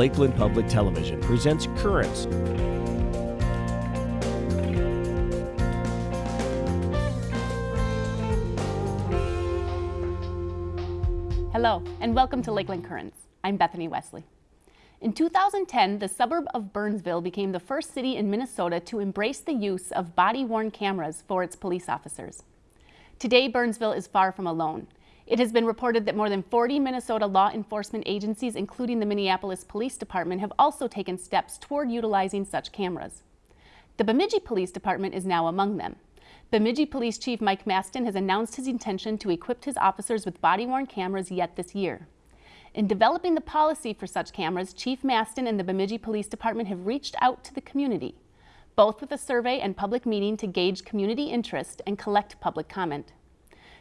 Lakeland Public Television presents Currents. Hello, and welcome to Lakeland Currents. I'm Bethany Wesley. In 2010, the suburb of Burnsville became the first city in Minnesota to embrace the use of body-worn cameras for its police officers. Today, Burnsville is far from alone. It has been reported that more than 40 Minnesota law enforcement agencies, including the Minneapolis Police Department, have also taken steps toward utilizing such cameras. The Bemidji Police Department is now among them. Bemidji Police Chief Mike Mastin has announced his intention to equip his officers with body-worn cameras yet this year. In developing the policy for such cameras, Chief Mastin and the Bemidji Police Department have reached out to the community, both with a survey and public meeting to gauge community interest and collect public comment.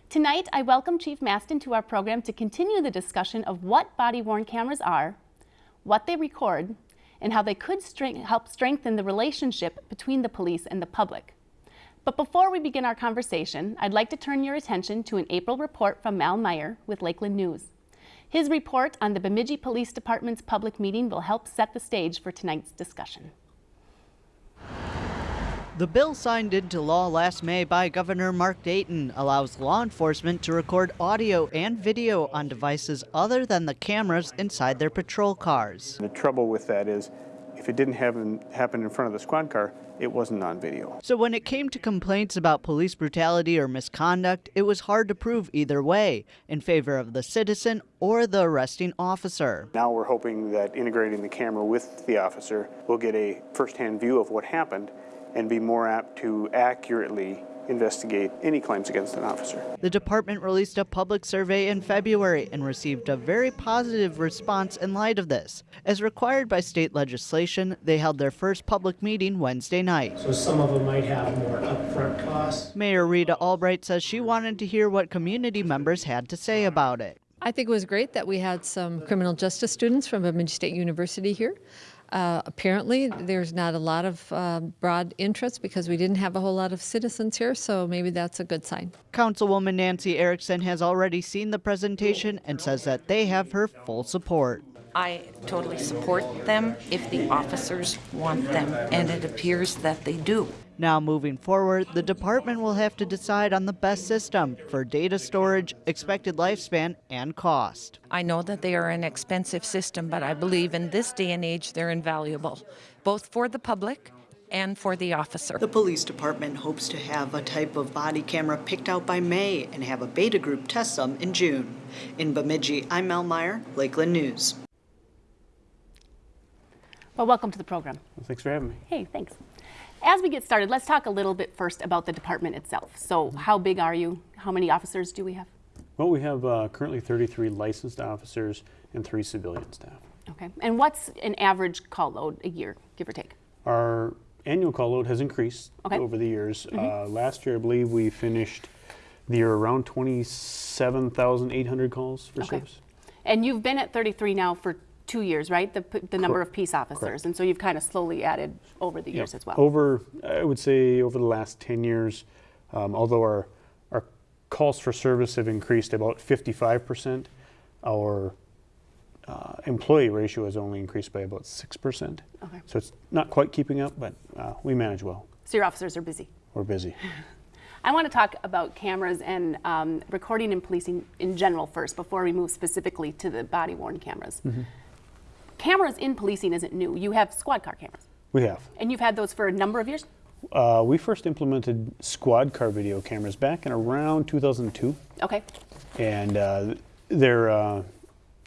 Tonight, I welcome Chief Mastin to our program to continue the discussion of what body-worn cameras are, what they record, and how they could strength help strengthen the relationship between the police and the public. But before we begin our conversation, I'd like to turn your attention to an April report from Mal Meyer with Lakeland News. His report on the Bemidji Police Department's public meeting will help set the stage for tonight's discussion. The bill signed into law last May by Governor Mark Dayton allows law enforcement to record audio and video on devices other than the cameras inside their patrol cars. The trouble with that is if it didn't happen, happen in front of the squad car, it wasn't on video. So when it came to complaints about police brutality or misconduct, it was hard to prove either way, in favor of the citizen or the arresting officer. Now we're hoping that integrating the camera with the officer will get a first-hand view of what happened and be more apt to accurately investigate any claims against an officer. The department released a public survey in February and received a very positive response in light of this. As required by state legislation, they held their first public meeting Wednesday night. So some of them might have more upfront costs. Mayor Rita Albrecht says she wanted to hear what community members had to say about it. I think it was great that we had some criminal justice students from Bemidji State University here. Uh, apparently, there's not a lot of uh, broad interest because we didn't have a whole lot of citizens here, so maybe that's a good sign. Councilwoman Nancy Erickson has already seen the presentation and says that they have her full support. I totally support them if the officers want them, and it appears that they do. Now, moving forward, the department will have to decide on the best system for data storage, expected lifespan, and cost. I know that they are an expensive system, but I believe in this day and age they're invaluable, both for the public and for the officer. The police department hopes to have a type of body camera picked out by May and have a beta group test some in June. In Bemidji, I'm Mel Meyer, Lakeland News. Well, welcome to the program. Well, thanks for having me. Hey, thanks. As we get started, let's talk a little bit first about the department itself. So how big are you? How many officers do we have? Well, we have uh, currently 33 licensed officers and three civilian staff. Okay. And what's an average call load a year, give or take? Our annual call load has increased Okay. over the years. Uh, last year, I believe we finished the year around 27,800 calls for Okay. service. And you've been at 33 now for two years, right? The, the number of peace officers. Correct. And so you've kind of slowly added over the Yeah. years as well. Over, I would say, over the last 10 years, um, although our, our calls for service have increased about 55%, our uh, employee ratio has only increased by about 6%. Okay. So it's not quite keeping up, but uh, we manage well. So your officers are busy. We're busy. I want to talk about cameras and um, recording and policing in general first before we move specifically to the body worn cameras. Mm-hmm. Cameras in policing isn't new. You have squad car cameras, We have. and you've had those for a number of years. Uh, we first implemented squad car video cameras back in around 2002. Okay. and uh, they're, uh,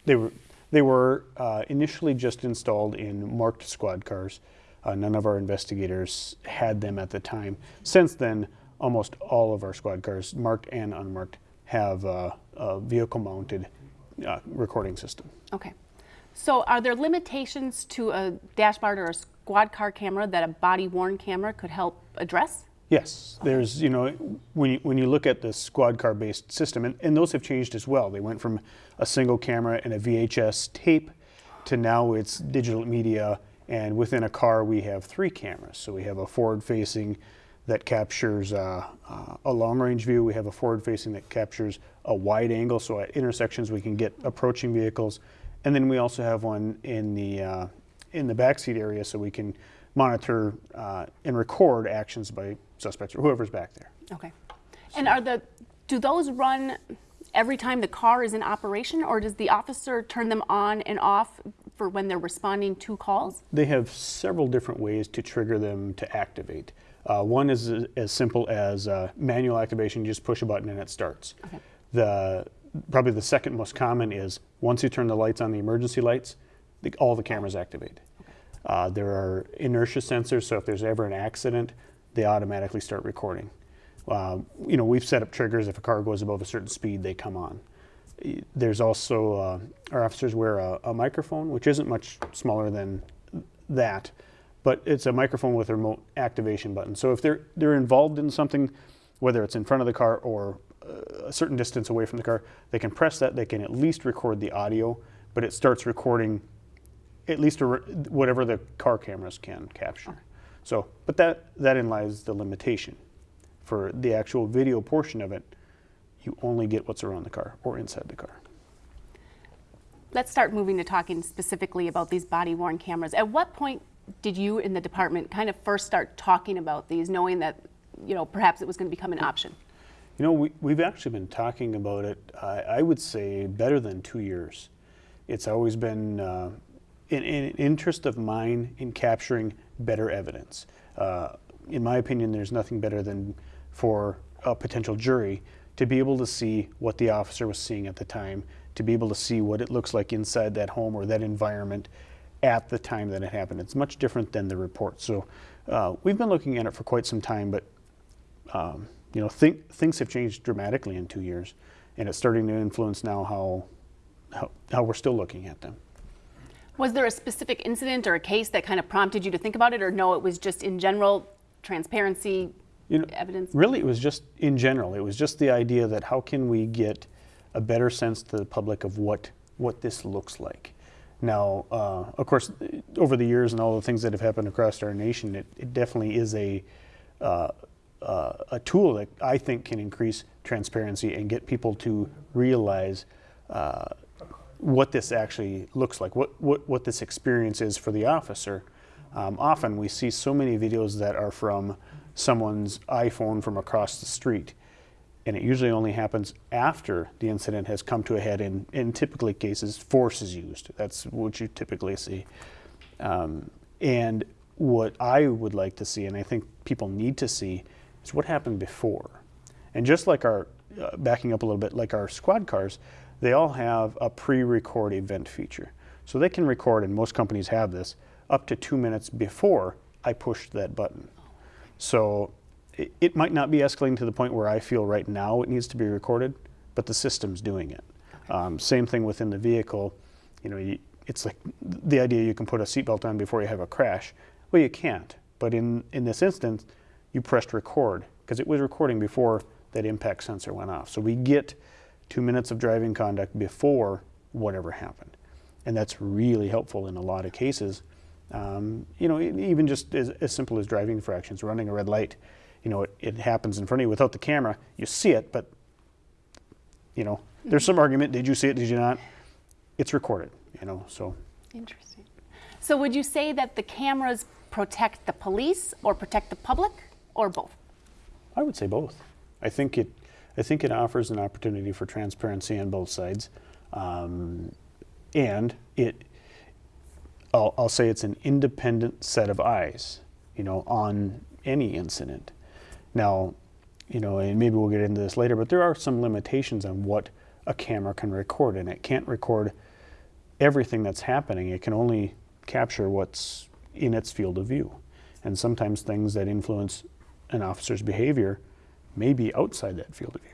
they were they were uh, initially just installed in marked squad cars. Uh, none of our investigators had them at the time. Since then, almost all of our squad cars, marked and unmarked, have uh, a vehicle-mounted uh, recording system. Okay. So are there limitations to a dashboard or a squad car camera that a body worn camera could help address? Yes, there's, you know, when you, when you look at the squad car based system, and, and those have changed as well. They went from a single camera and a VHS tape to now it's digital media, and within a car we have three cameras. So we have a forward facing that captures uh, uh, a long range view, we have a forward facing that captures a wide angle, so at intersections we can get approaching vehicles, and then we also have one in the uh, in the backseat area, so we can monitor uh, and record actions by suspects or whoever's back there. Okay. And are the, do those run every time the car is in operation or does the officer turn them on and off for when they're responding to calls? They have several different ways to trigger them to activate. Uh, one is as- as simple as uh, manual activation, you just push a button and it starts. Okay. The, probably the second most common is once you turn the lights on, the emergency lights, the, all the cameras activate. Uh, there are inertia sensors, so if there's ever an accident, they automatically start recording. Uh, you know, we've set up triggers if a car goes above a certain speed, they come on. There's also, uh, our officers wear a, a microphone, which isn't much smaller than that, but it's a microphone with a remote activation button. So if they're, they're involved in something, whether it's in front of the car or a certain distance away from the car, they can press that, they can at least record the audio, but it starts recording at least a re- whatever the car cameras can capture. So, but that, that in lies the limitation. For the actual video portion of it, you only get what's around the car or inside the car. Let's start moving to talking specifically about these body worn cameras. At what point did you in the department kind of first start talking about these, knowing that, you know, perhaps it was going to become an option? You know, we, we've actually been talking about it, I I would say, better than two years. It's always been uh, an, an interest of mine in capturing better evidence. Uh, in my opinion, there's nothing better than for a potential jury to be able to see what the officer was seeing at the time, to be able to see what it looks like inside that home or that environment at the time that it happened. It's much different than the report. So uh, we've been looking at it for quite some time, but um, you know, think, things have changed dramatically in two years, and it's starting to influence now how, how, how we're still looking at them. Was there a specific incident or a case that kind of prompted you to think about it, or no, it was just in general transparency, You know, evidence? Really, it was just in general. It was just the idea that how can we get a better sense to the public of what what this looks like. Now, uh, of course, over the years and all the things that have happened across our nation, it, it definitely is a uh, uh, a tool that I think can increase transparency and get people to realize uh, what this actually looks like, what, what, what this experience is for the officer. Um, often we see so many videos that are from someone's iPhone from across the street, and it usually only happens after the incident has come to a head. And in typically cases, force is used. That's what you typically see. Um, and what I would like to see, and I think people need to see, is what happened before. And just like our, uh, backing up a little bit, like our squad cars, they all have a pre-record event feature. So they can record, and most companies have this, up to two minutes before I pushed that button. So it, it might not be escalating to the point where I feel right now it needs to be recorded, but the system's doing it. Um, same thing within the vehicle. You know, you, it's like the idea you can put a seatbelt on before you have a crash. Well, you can't. But in, in this instance, you pressed record because it was recording before that impact sensor went off. So we get two minutes of driving conduct before whatever happened. And that's really helpful in a lot of cases. Um, you know, even just as, as simple as driving infractions, running a red light. You know, it, it happens in front of you without the camera. You see it, but you know, there's some argument. Did you see it? Did you not? It's recorded. You know, so Interesting. So would you say that the cameras protect the police or protect the public or both? I would say both. I think it, I think it offers an opportunity for transparency on both sides, um, and it. I'll, I'll say it's an independent set of eyes, you know, on any incident. Now, you know, and maybe we'll get into this later, but there are some limitations on what a camera can record, and it can't record everything that's happening. It can only capture what's in its field of view. And sometimes things that influence an officer's behavior may be outside that field of view.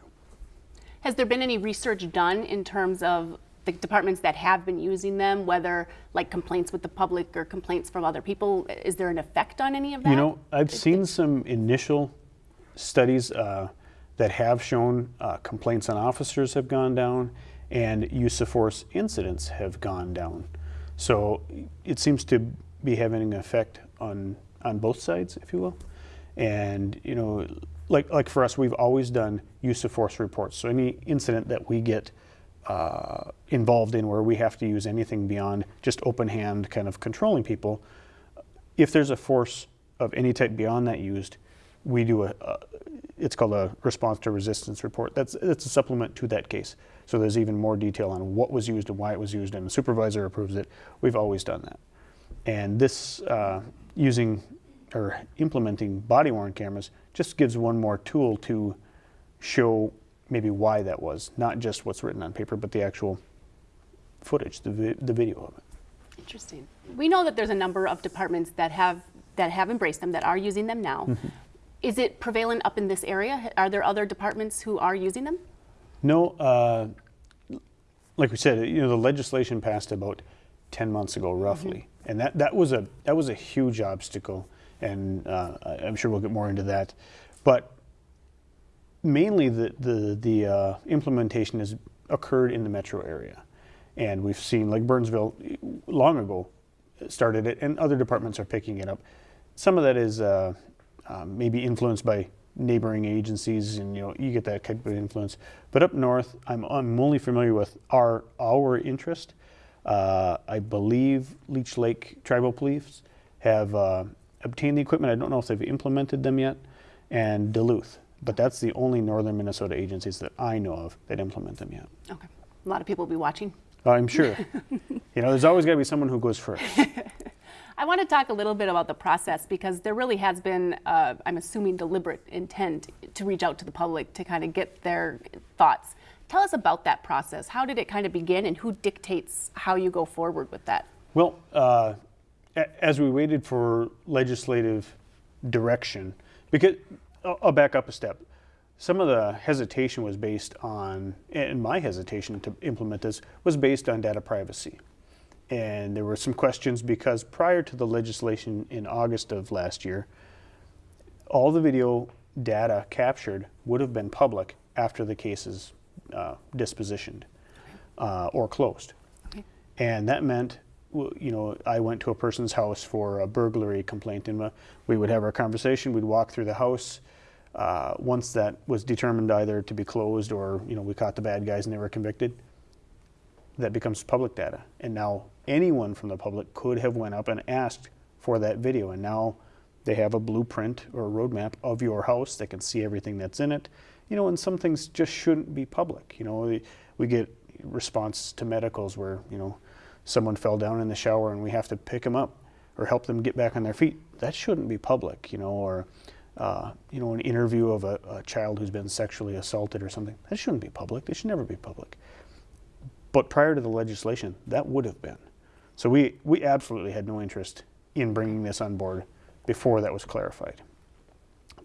Has there been any research done in terms of the departments that have been using them, whether like complaints with the public or complaints from other people? Is there an effect on any of that? You know, I've seen some initial studies uh, that have shown uh, complaints on officers have gone down and use of force incidents have gone down. So it seems to be having an effect on, on both sides, if you will. And, you know, like, like for us, we've always done use of force reports. So any incident that we get uh, involved in where we have to use anything beyond just open hand kind of controlling people. If there's a force of any type beyond that used, we do a, it's called a response to resistance report. That's, that's a supplement to that case. So there's even more detail on what was used and why it was used, and the supervisor approves it. We've always done that. And this, uh, using or implementing body worn cameras, just gives one more tool to show maybe why that was, not just what's written on paper, but the actual footage, the, vi the video of it. Interesting. We know that there's a number of departments that have that have embraced them, that are using them now. Mm-hmm. Is it prevalent up in this area? Are there other departments who are using them? No, uh, like we said, you know, the legislation passed about 10 months ago, roughly, and that, that was a that was a huge obstacle, and uh, I'm sure we'll get more into that, but mainly the the the uh, implementation has occurred in the metro area, and we've seen like Burnsville long ago started it, and other departments are picking it up. Some of that is uh, um, maybe influenced by neighboring agencies, and you know you get that type of influence. But up north, I'm I'm only familiar with our our interest. Uh, I believe Leech Lake Tribal Police have uh, obtained the equipment. I don't know if they've implemented them yet, and Duluth. But that's the only northern Minnesota agencies that I know of that implement them yet. Okay. A lot of people will be watching. I'm sure. you know, there's always got to be someone who goes first. I want to talk a little bit about the process because there really has been, uh, I'm assuming, deliberate intent to reach out to the public to kind of get their thoughts. Tell us about that process. How did it kind of begin and who dictates how you go forward with that? Well, uh, as we waited for legislative direction, because I'll I'll back up a step. Some of the hesitation was based on, and my hesitation to implement this was based on data privacy. And there were some questions because prior to the legislation in August of last year, all the video data captured would have been public after the case is uh, dispositioned uh, or closed. And that meant, you know, I went to a person's house for a burglary complaint, and uh, we would have our conversation. We'd walk through the house. Uh, once that was determined either to be closed or, you know, we caught the bad guys and they were convicted, that becomes public data. And now anyone from the public could have went up and asked for that video. And now they have a blueprint or a roadmap of your house. They can see everything that's in it. You know, and some things just shouldn't be public. You know, we, we get response to medicals where, you know, someone fell down in the shower and we have to pick them up or help them get back on their feet. That shouldn't be public, you know, or, uh, you know, an interview of a, a child who's been sexually assaulted or something. That shouldn't be public. They should never be public. But prior to the legislation, that would have been. So we, we absolutely had no interest in bringing this on board before that was clarified.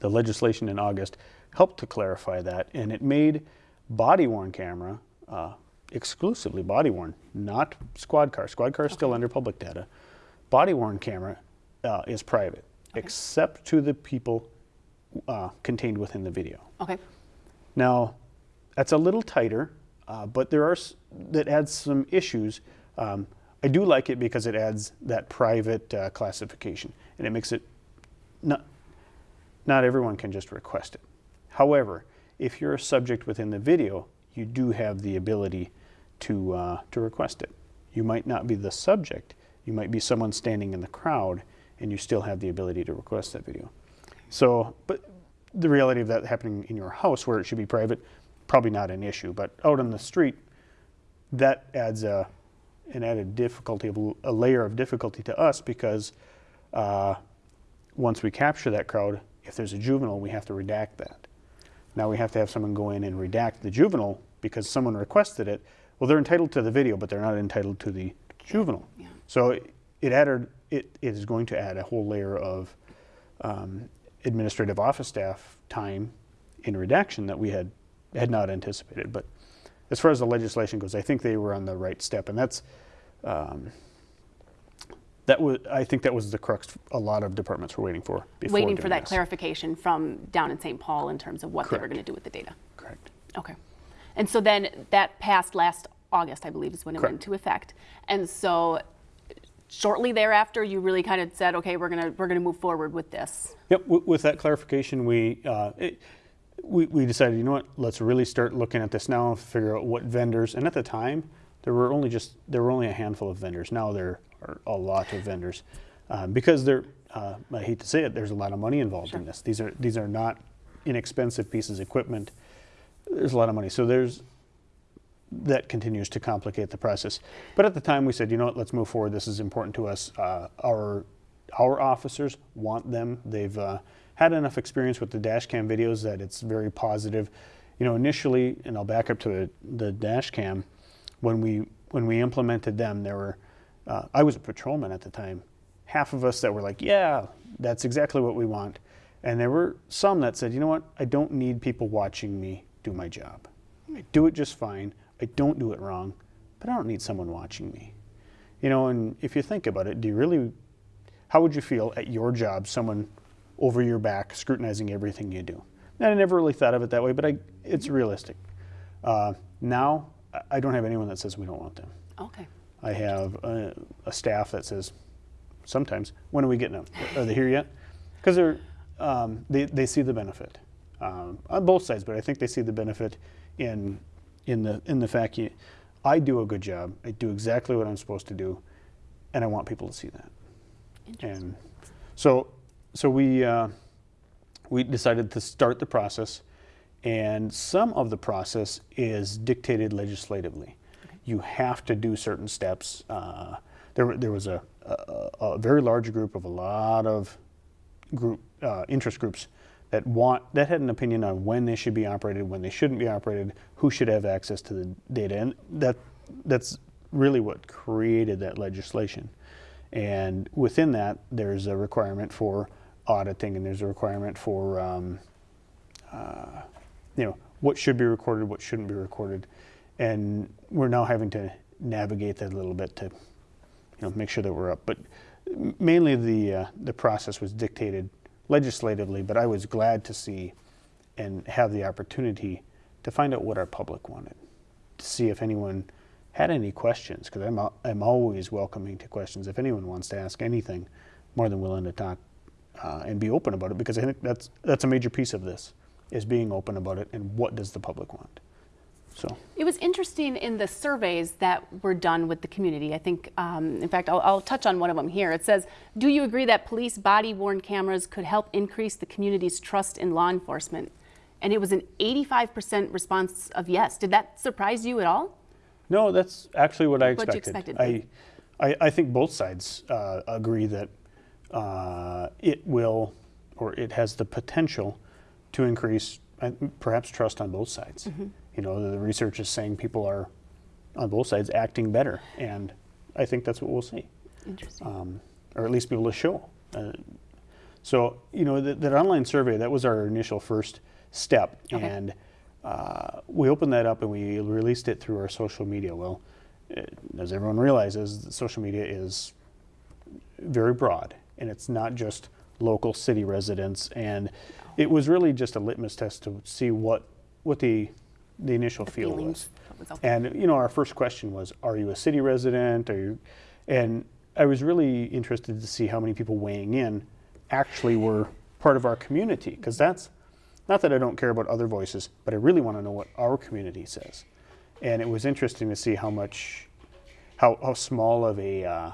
The legislation in August helped to clarify that, and it made body worn camera uh, exclusively body worn, not squad car. Squad car is still under public data. Body worn camera uh, is private, except to the people uh, contained within the video. Okay. Now, that's a little tighter, uh, but there are s- that adds some issues. Um, I do like it because it adds that private uh, classification, and it makes it not not everyone can just request it. However, if you're a subject within the video, you do have the ability to uh, to request it. You might not be the subject. You might be someone standing in the crowd, and you still have the ability to request that video. So, but the reality of that happening in your house where it should be private, probably not an issue. But out on the street, that adds a, an added difficulty, a layer of difficulty to us because uh, once we capture that crowd, if there's a juvenile, we have to redact that. Now we have to have someone go in and redact the juvenile because someone requested it. Well, they're entitled to the video, but they're not entitled to the juvenile. Yeah. So it, it added, it, it is going to add a whole layer of um, administrative office staff time in redaction that we had had not anticipated. But as far as the legislation goes, I think they were on the right step, and that's um, that was I think that was the crux a lot of departments were waiting for. Before Waiting for that this. clarification from down in St. Paul in terms of what they were going to do with the data. Correct. Okay. And so then that passed last August, I believe, is when it went into effect. And so shortly thereafter, you really kind of said, okay, we're gonna we're gonna move forward with this. Yep. W- with that clarification, we uh, it, we, we decided, you know what, let's really start looking at this now and figure out what vendors. And at the time, there were only just there were only a handful of vendors. Now there are a lot of vendors um, because there. Uh, I hate to say it, there's a lot of money involved in this. These are these are not inexpensive pieces of equipment. There's a lot of money, so there's that continues to complicate the process. But at the time, we said, you know what, let's move forward. This is important to us. Uh, our our officers want them. They've uh, had enough experience with the dash cam videos that it's very positive. You know, initially, and I'll back up to the, the dash cam, when we when we implemented them, there were uh, I was a patrolman at the time. Half of us that were like, yeah, that's exactly what we want, and there were some that said, you know what, I don't need people watching me do my job. I do it just fine. I don't do it wrong, but I don't need someone watching me. You know, and if you think about it, do you really, how would you feel at your job, someone over your back scrutinizing everything you do? And I never really thought of it that way, but I, it's realistic. Uh, now, I- I don't have anyone that says we don't want them. Okay. I have a, a staff that says, sometimes, when are we getting them? Are they here yet? Because they're, um, they, they see the benefit um, on both sides, but I think they see the benefit in, in the, in the fact you, I do a good job. I do exactly what I'm supposed to do, and I want people to see that. And so, so we, uh, we decided to start the process, and some of the process is dictated legislatively. You have to do certain steps. Uh, there, there was a, a, a very large group of a lot of group uh, interest groups that want that had an opinion on when they should be operated, when they shouldn't be operated, who should have access to the data, and that that's really what created that legislation. And within that, there's a requirement for auditing, and there's a requirement for um, uh, you know what should be recorded, what shouldn't be recorded, and we're now having to navigate that a little bit to you know make sure that we're up. But mainly the uh, the process was dictated legislatively, but I was glad to see and have the opportunity to find out what our public wanted, to see if anyone had any questions, because I'm, I'm always welcoming to questions. If anyone wants to ask anything, more than willing to talk uh, and be open about it, because I think that's, that's a major piece of this, is being open about it and what does the public want. So, It was interesting in the surveys that were done with the community. I think, um, in fact, I'll, I'll touch on one of them here. It says, Do you agree that police body worn cameras could help increase the community's trust in law enforcement? And it was an 85% response of yes. Did that surprise you at all? no, that's actually what I What you expected. expected. I, I, I think both sides uh, agree that uh, it will, or it has the potential to increase uh, perhaps trust on both sides. Mm-hmm. You know, the, research is saying people are on both sides acting better, and I think that's what we'll see, Interesting. um, or at least be able to show. Uh, so, you know, that, that online survey, that was our initial first step. Okay. And uh, we opened that up and we released it through our social media. Well, uh, as everyone realizes, social media is very broad and it's not just local city residents. And it was really just a litmus test to see what, what the, the initial feel was. feelings, was. And you know, our first question was, "Are you a city resident?" Are you? And I was really interested to see how many people weighing in actually were part of our community, because that's not that I don't care about other voices, but I really want to know what our community says. And it was interesting to see how much, how, how small of a uh,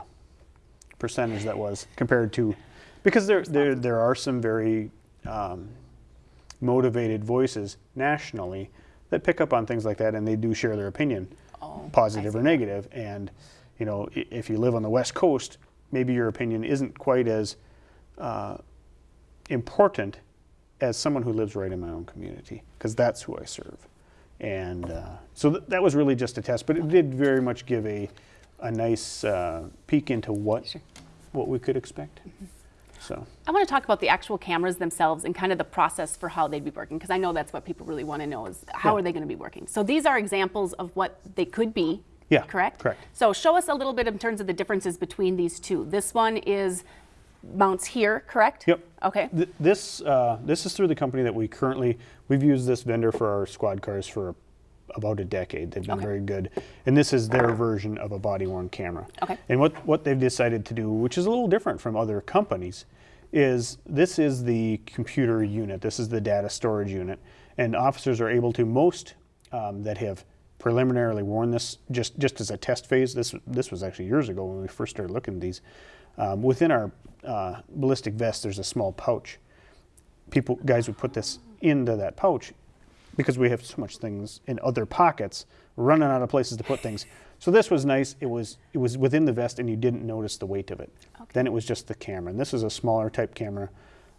percentage that was compared to, because there there there are some very um, motivated voices nationally that pick up on things like that and they do share their opinion, positive or negative. And you know, if you live on the West Coast, maybe your opinion isn't quite as uh, important as someone who lives right in my own community, because that's who I serve. And uh, so th- that was really just a test, but it did very much give a, a nice uh, peek into what what we could expect. So. I want to talk about the actual cameras themselves and kind of the process for how they'd be working because I know that's what people really want to know is how Yeah. are they going to be working. So these are examples of what they could be. Yeah, Correct. correct. So show us a little bit in terms of the differences between these two. This one is mounts here, correct? Yep. Okay. Th- This, uh, this is through the company that we currently, we've used this vendor for our squad cars for about a decade. They've been Okay. very good. And this is their version of a body worn camera. Okay. And what, what they've decided to do, which is a little different from other companies, is this is the computer unit. This is the data storage unit. And officers are able to, most um, that have preliminarily worn this just, just as a test phase, this, this was actually years ago when we first started looking at these, um, within our uh, ballistic vest there's a small pouch. People, guys would put this into that pouch because we have so much things in other pockets, running out of places to put things. So this was nice. It was it was within the vest, and you didn't notice the weight of it. Then it was just the camera, and this is a smaller type camera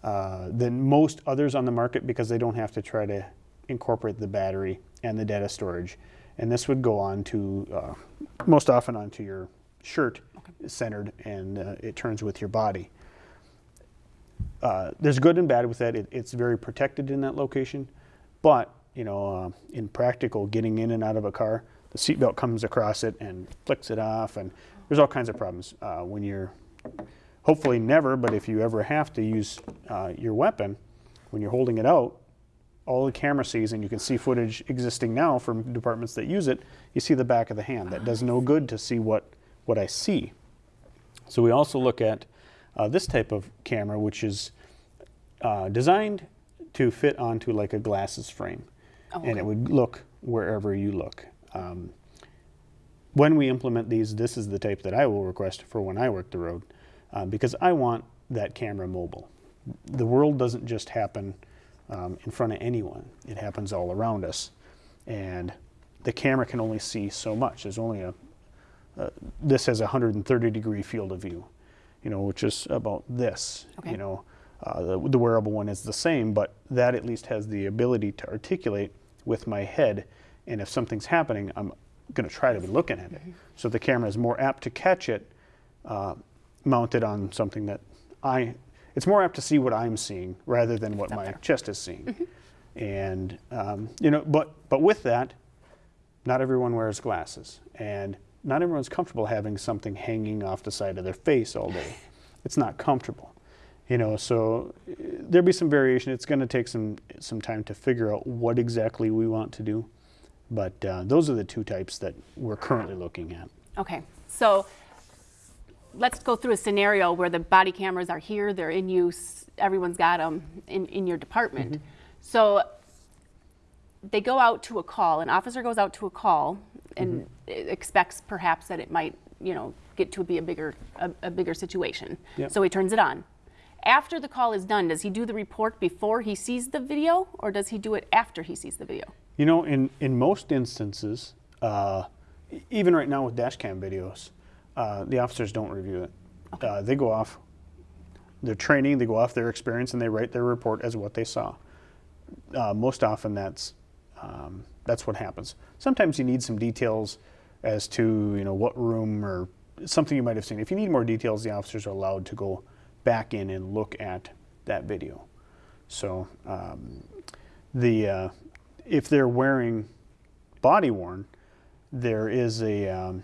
uh, than most others on the market because they don't have to try to incorporate the battery and the data storage. And this would go on to uh, most often onto your shirt, centered, and uh, it turns with your body. Uh, there's good and bad with that. It, it's very protected in that location, but you know, uh, in practical, getting in and out of a car, the seatbelt comes across it and flicks it off, and there's all kinds of problems uh, when you're. Hopefully never, but if you ever have to use uh, your weapon, when you're holding it out, all the camera sees, and you can see footage existing now from departments that use it. You see the back of the hand. That does no good to see what what I see. So we also look at uh, this type of camera, which is uh, designed to fit onto like a glasses frame, and it would look wherever you look. Um, when we implement these, this is the type that I will request for when I work the road, uh, because I want that camera mobile. The world doesn't just happen um, in front of anyone; it happens all around us, and the camera can only see so much. There's only a uh, this has a 130 degree field of view, you know, which is about this. Okay. You know, uh, the, the wearable one is the same, but that at least has the ability to articulate with my head. And if something's happening, I'm going to try to be looking at it. So the camera is more apt to catch it uh, mounted on something that I. It's more apt to see what I'm seeing rather than what my chest is seeing. And um, you know, but but with that, not everyone wears glasses, and not everyone's comfortable having something hanging off the side of their face all day. It's not comfortable, you know. So uh, there'll be some variation. It's going to take some some time to figure out what exactly we want to do, but uh, those are the two types that we're currently looking at. Okay, so let's go through a scenario where the body cameras are here, they're in use, everyone's got them in, in your department. So they go out to a call, an officer goes out to a call and expects perhaps that it might, you know, get to be a bigger, a, a bigger situation. Yep. So he turns it on. After the call is done, does he do the report before he sees the video or does he do it after he sees the video? You know, in, in most instances, uh, even right now with dash cam videos, uh, the officers don't review it. Uh, they go off their training, they go off their experience, and they write their report as what they saw. Uh, most often, that's um, that's what happens. Sometimes you need some details as to you know what room or something you might have seen. If you need more details, the officers are allowed to go back in and look at that video. So um, the uh, if they're wearing body worn, there is a um,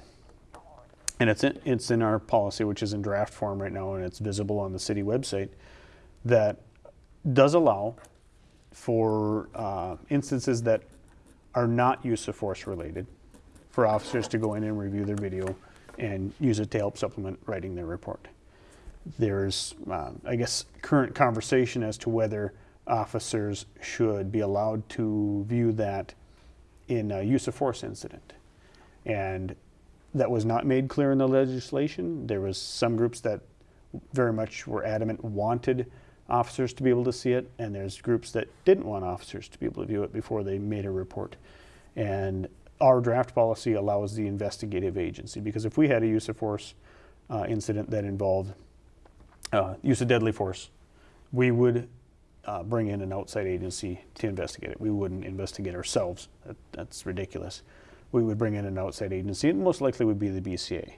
and it's in, it's in our policy, which is in draft form right now, and it's visible on the city website, that does allow for uh, instances that are not use of force related, for officers to go in and review their video and use it to help supplement writing their report. There's, uh, I guess, current conversation as to whether officers should be allowed to view that in a use of force incident. And that was not made clear in the legislation. There was some groups that very much were adamant wanted officers to be able to see it, and there's groups that didn't want officers to be able to view it before they made a report. And our draft policy allows the investigative agency because if we had a use of force uh, incident that involved uh, use of deadly force, we would uh, bring in an outside agency to investigate it. We wouldn't investigate ourselves. That, that's ridiculous. We would bring in an outside agency, and most likely would be the BCA.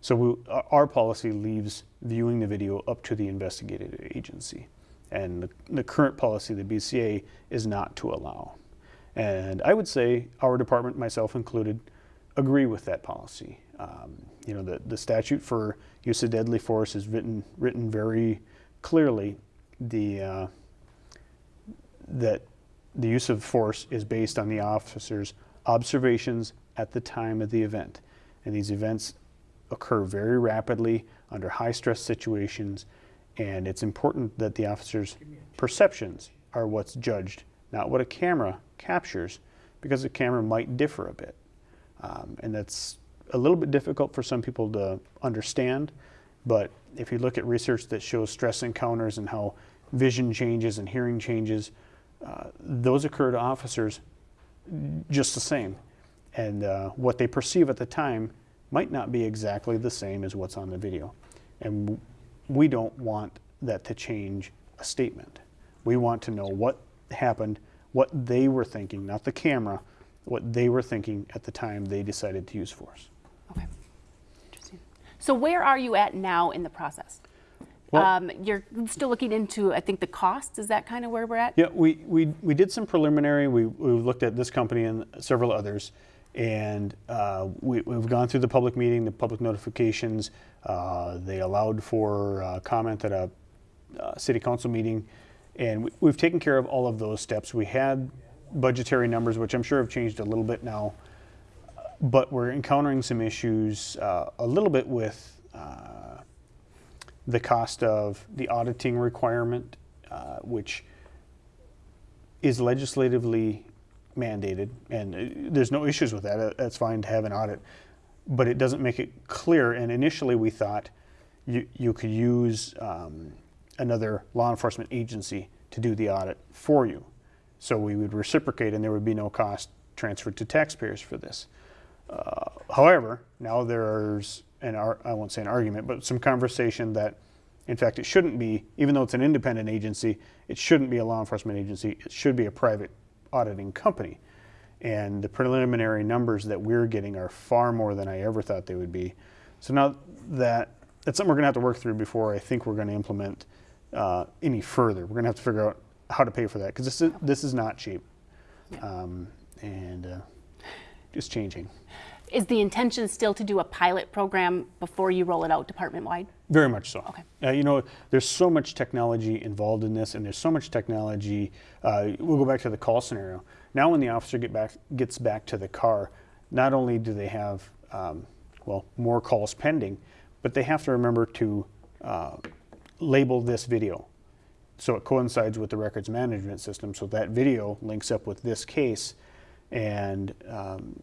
So we, our- our policy leaves viewing the video up to the investigative agency. And the, the current policy, the BCA, is not to allow. And I would say our department, myself included, agree with that policy. Um, you know, the, the statute for use of deadly force is written, written very clearly. The, uh, that the use of force is based on the officer's observations at the time of the event. And these events occur very rapidly under high stress situations, and it's important that the officer's perceptions are what's judged, not what a camera captures because the camera might differ a bit. Um, and that's a little bit difficult for some people to understand, but if you look at research that shows stress encounters and how vision changes and hearing changes, uh, those occur to officers just the same. And uh, what they perceive at the time might not be exactly the same as what's on the video. And we don't want that to change a statement. We want to know what happened, what they were thinking, not the camera, what they were thinking at the time they decided to use force. Okay. Interesting. So where are you at now in the process? Well- um, you're still looking into, I think, the costs. Is that kind of where we're at? Yeah, we, we, we did some preliminary. We, we looked at this company and several others, and uh, we, we've gone through the public meeting, the public notifications. Uh, they allowed for uh, comment at a uh, city council meeting, and we, we've taken care of all of those steps. We had budgetary numbers, which I'm sure have changed a little bit now, but we're encountering some issues uh, a little bit with uh, the cost of the auditing requirement, uh, which is legislatively mandated, and uh, there's no issues with that. Uh, That's fine to have an audit, but it doesn't make it clear. And initially, we thought you you could use um, another law enforcement agency to do the audit for you, so we would reciprocate, and there would be no cost transferred to taxpayers for this. Uh, however, now there's an ar- I won't say an argument, but some conversation that, in fact, it shouldn't be, even though it's an independent agency, it shouldn't be a law enforcement agency. It should be a private auditing company. And the preliminary numbers that we're getting are far more than I ever thought they would be. So now that that's something we're going to have to work through before I think we're going to implement uh, any further. We're going to have to figure out how to pay for that because this is this is not cheap, um, and uh, it's changing. Is the intention still to do a pilot program before you roll it out department wide? Very much so. Okay. Uh, you know, there's so much technology involved in this, and there's so much technology. Uh, we'll go back to the call scenario. Now, when the officer get back, gets back to the car, not only do they have um, well more calls pending, but they have to remember to uh, label this video, so it coincides with the records management system. So that video links up with this case, and um,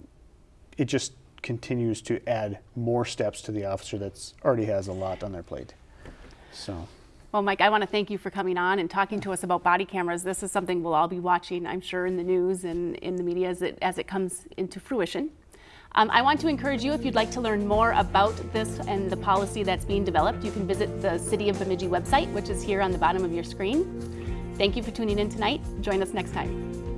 it just continues to add more steps to the officer that's already has a lot on their plate. So, Well, Mike, I want to thank you for coming on and talking to us about body cameras. This is something we'll all be watching, I'm sure, in the news and in the media as it, as it comes into fruition. Um, I want to encourage you, if you'd like to learn more about this and the policy that's being developed, you can visit the City of Bemidji website, which is here on the bottom of your screen. Thank you for tuning in tonight. Join us next time.